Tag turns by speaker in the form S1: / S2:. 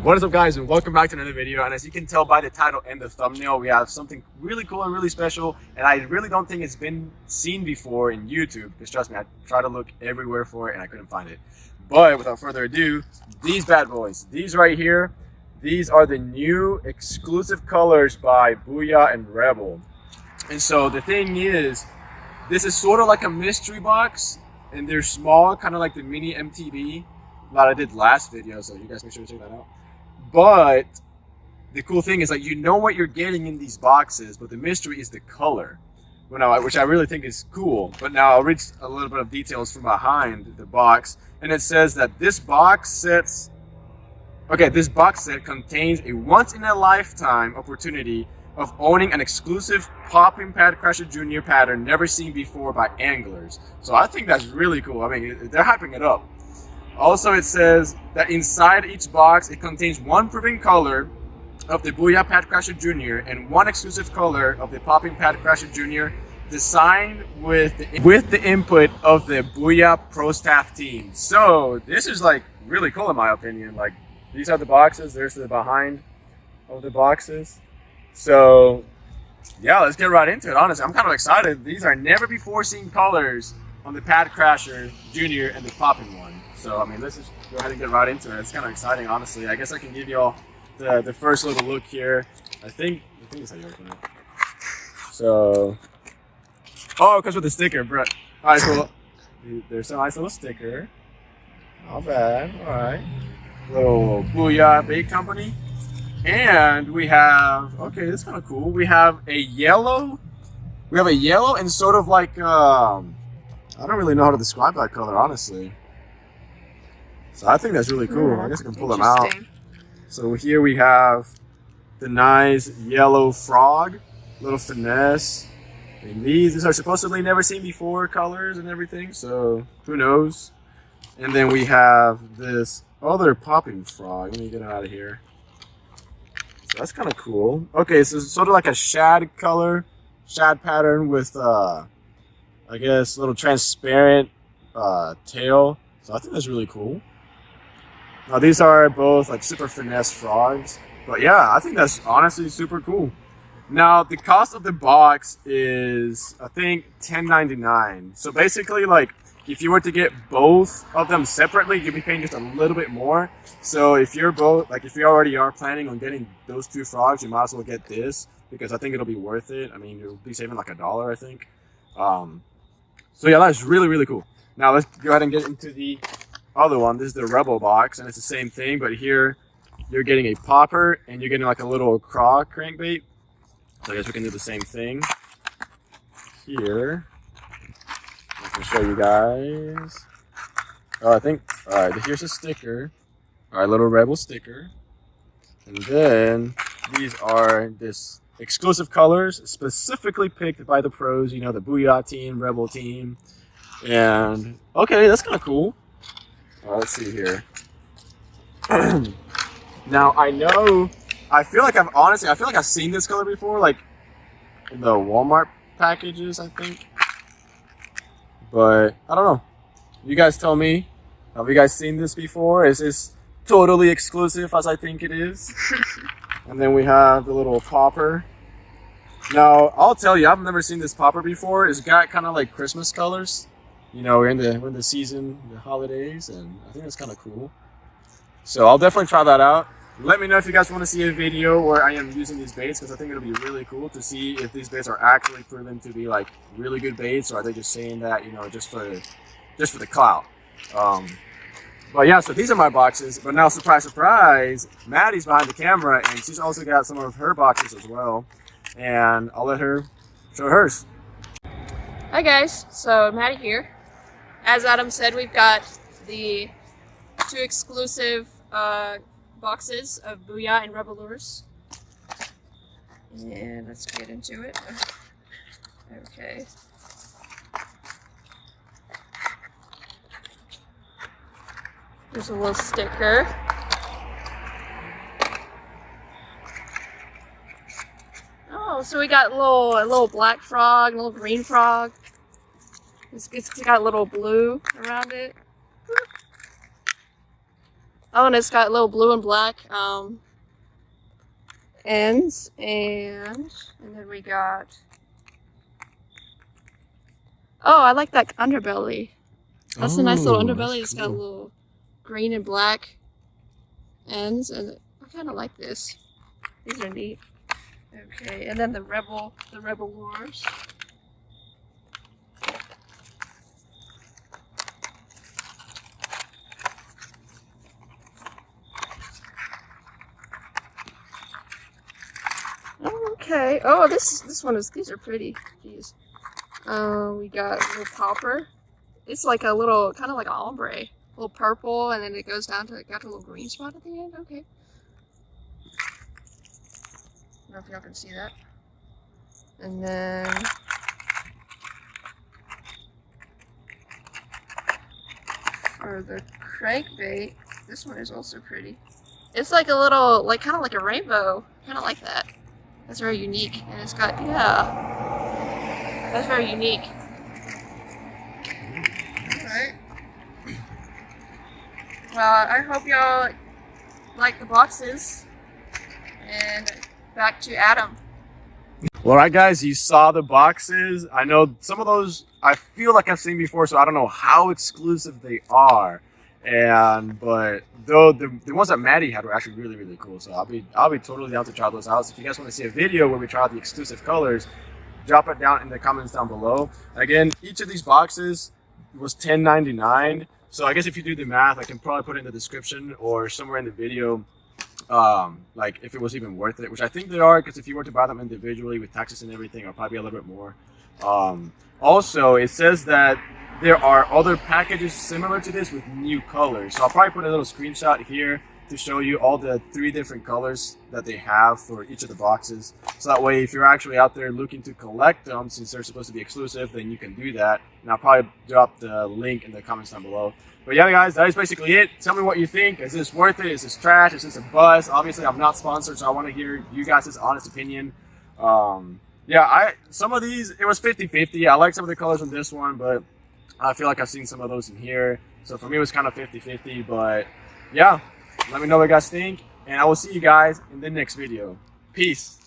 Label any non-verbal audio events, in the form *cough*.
S1: What is up guys and welcome back to another video. And as you can tell by the title and the thumbnail we have something really cool and really special. And I really don't think it's been seen before in YouTube. Because trust me I tried to look everywhere for it and I couldn't find it. But without further ado these bad boys these right here these are the new exclusive colors by Booyah and Rebel. And so the thing is this is sort of like a mystery box and they're small kind of like the mini MTB that I did last video so you guys make sure to check that out but the cool thing is like you know what you're getting in these boxes, but the mystery is the color, which I really think is cool. But now I'll read a little bit of details from behind the box, and it says that this box sets. Okay, this box set contains a once-in-a-lifetime opportunity of owning an exclusive Popping Pad Crasher Jr. pattern never seen before by anglers. So I think that's really cool. I mean, they're hyping it up. Also, it says that inside each box, it contains one proven color of the Booyah Pad Crasher Jr. and one exclusive color of the Popping Pad Crasher Jr. designed with the, with the input of the Booyah Pro Staff team. So this is like really cool in my opinion. Like these are the boxes, there's the behind of the boxes. So yeah, let's get right into it. Honestly, I'm kind of excited. These are never before seen colors on the Pad Crasher Jr. and the Popping one. So, I mean, let's just go ahead and get right into it. It's kind of exciting, honestly. I guess I can give you all the, the first little look here. I think, I think that's how you open it. So, oh, it comes with a sticker, bro. All right, so there's a nice little sticker. Not bad, all right. Little Booyah Bait Company. And we have, okay, this is kind of cool. We have a yellow, we have a yellow and sort of like, um, I don't really know how to describe that color, honestly. So I think that's really cool. I guess I can pull them out. So here we have the nice yellow frog, little finesse. And these, these are supposedly never seen before colors and everything, so who knows. And then we have this other popping frog. Let me get out of here. So that's kind of cool. Okay, so it's sort of like a shad color, shad pattern with, uh, I guess, a little transparent uh, tail. So I think that's really cool. Now these are both like super finesse frogs. But yeah, I think that's honestly super cool. Now the cost of the box is I think $10.99. So basically like if you were to get both of them separately, you'd be paying just a little bit more. So if you're both like if you already are planning on getting those two frogs, you might as well get this because I think it'll be worth it. I mean, you'll be saving like a dollar, I think. Um, so yeah, that's really, really cool. Now let's go ahead and get into the other one. This is the Rebel box, and it's the same thing, but here you're getting a popper and you're getting like a little craw crankbait. So I guess we can do the same thing here. I can show you guys. Oh, I think, all right, here's a sticker. All right, little Rebel sticker. And then these are this exclusive colors specifically picked by the pros, you know, the Booyah team, Rebel team. And okay, that's kind of cool. Well, let's see here. *clears throat* now I know, I feel like I've honestly, I feel like I've seen this color before, like in the Walmart packages, I think. But I don't know. You guys tell me. Have you guys seen this before? Is this totally exclusive as I think it is? *laughs* and then we have the little popper. Now, I'll tell you, I've never seen this popper before. It's got kind of like Christmas colors you know, we're in the we're in the season, the holidays, and I think that's kind of cool. So I'll definitely try that out. Let me know if you guys want to see a video where I am using these baits because I think it'll be really cool to see if these baits are actually proven to be like really good baits or are they just saying that you know just for just for the clout. Um, but yeah, so these are my boxes. But now, surprise, surprise, Maddie's behind the camera and she's also got some of her boxes as well. And I'll let her show hers.
S2: Hi guys, so Maddie here as Adam said, we've got the two exclusive uh, boxes of Booyah and Rebel Lures. And let's get into it. Okay. There's a little sticker. Oh, so we got a little a little black frog, a little green frog. It's, it's got a little blue around it. Oh, and it's got little blue and black um, ends, and and then we got. Oh, I like that underbelly. That's a nice little
S1: Oh,
S2: underbelly. It's got
S1: cool.
S2: little green and black ends, and I kind of like this. These are neat. Okay, and then the rebel, the rebel wars. Oh, okay. Oh, this this one is. These are pretty. Jeez. Uh, we got a little popper. It's like a little, kind of like an ombre. A little purple, and then it goes down to, got a little green spot at the end. Okay. I don't know if y'all can see that. And then. For the crankbait, this one is also pretty. It's like a little, like kind of like a rainbow. Kind of like that. That's very unique. And it's got, yeah. That's very unique. Alright. Well, I hope y'all like the boxes. And back to Adam.
S1: Well, all right, guys, you saw the boxes. I know some of those I feel like I've seen before, so I don't know how exclusive they are. And but though the, the ones that Maddie had were actually really really cool, so I'll be I'll be totally down to try those out. So if you guys want to see a video where we try out the exclusive colors, drop it down in the comments down below. Again, each of these boxes was $10.99. So I guess if you do the math, I can probably put it in the description or somewhere in the video um like if it was even worth it which i think they are because if you were to buy them individually with taxes and everything it'll probably be a little bit more um also it says that there are other packages similar to this with new colors so i'll probably put a little screenshot here to show you all the three different colors that they have for each of the boxes so that way if you're actually out there looking to collect them since they're supposed to be exclusive then you can do that and i'll probably drop the link in the comments down below but yeah, guys, that is basically it. Tell me what you think. Is this worth it? Is this trash? Is this a buzz? Obviously, I'm not sponsored, so I want to hear you guys' honest opinion. Um, yeah, I some of these it was 50-50. I like some of the colors on this one, but I feel like I've seen some of those in here. So for me, it was kind of 50-50. But yeah, let me know what you guys think, and I will see you guys in the next video. Peace.